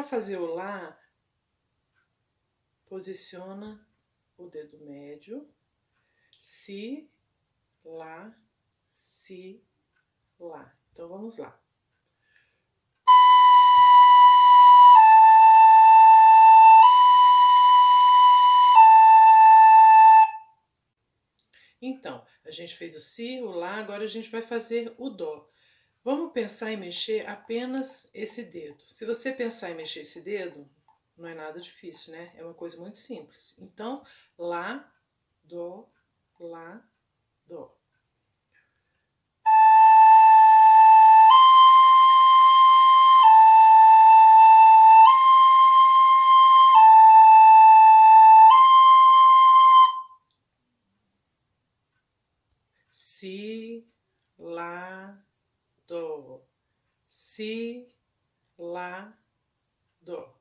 Para fazer o Lá, posiciona o dedo médio, Si, Lá, Si, Lá. Então vamos lá. Então, a gente fez o Si, o Lá, agora a gente vai fazer o Dó. Vamos pensar em mexer apenas esse dedo. Se você pensar em mexer esse dedo, não é nada difícil, né? É uma coisa muito simples. Então, lá, dó, lá, dó. Si, lá, dó. Si, lá, dó.